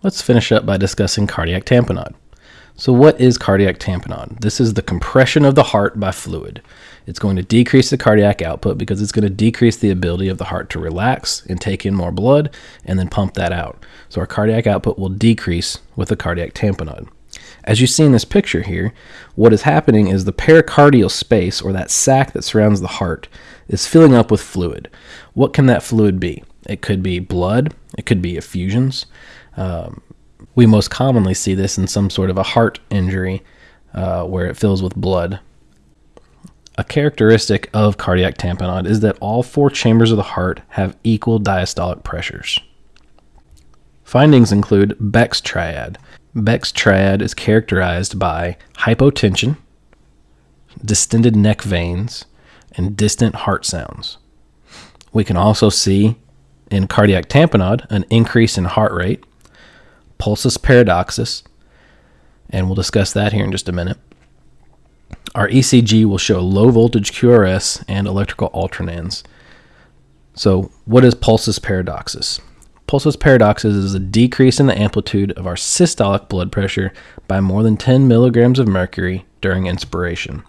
Let's finish up by discussing cardiac tamponade. So, what is cardiac tamponade? This is the compression of the heart by fluid. It's going to decrease the cardiac output because it's going to decrease the ability of the heart to relax and take in more blood and then pump that out. So, our cardiac output will decrease with the cardiac tamponade. As you see in this picture here, what is happening is the pericardial space, or that sac that surrounds the heart, is filling up with fluid. What can that fluid be? It could be blood, it could be effusions. Um, we most commonly see this in some sort of a heart injury uh, where it fills with blood. A characteristic of cardiac tamponade is that all four chambers of the heart have equal diastolic pressures. Findings include Beck's triad. Beck's triad is characterized by hypotension, distended neck veins, and distant heart sounds. We can also see in cardiac tamponade an increase in heart rate, pulsus paradoxus, and we'll discuss that here in just a minute. Our ECG will show low voltage QRS and electrical alternans. So, what is pulsus paradoxus? Pulsus paradoxus is a decrease in the amplitude of our systolic blood pressure by more than 10 milligrams of mercury during inspiration.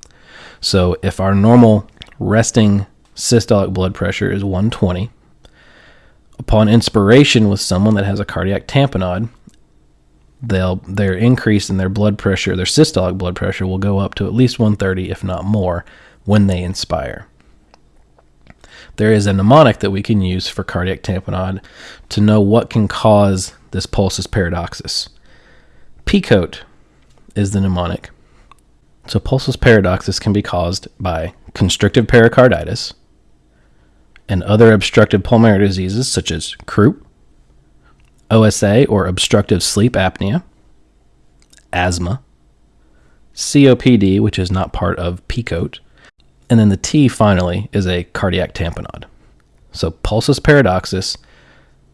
So, if our normal resting systolic blood pressure is 120, upon inspiration with someone that has a cardiac tamponade, they'll their increase in their blood pressure, their systolic blood pressure will go up to at least 130 if not more when they inspire. There is a mnemonic that we can use for cardiac tamponade to know what can cause this pulsus paradoxus. PECOT is the mnemonic. So pulsus paradoxus can be caused by constrictive pericarditis and other obstructive pulmonary diseases such as croup, OSA or obstructive sleep apnea, asthma, COPD, which is not part of PECOT, and then the T finally is a cardiac tamponade. So pulsus paradoxus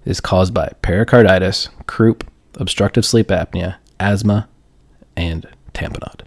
is caused by pericarditis, croup, obstructive sleep apnea, asthma, and tamponade.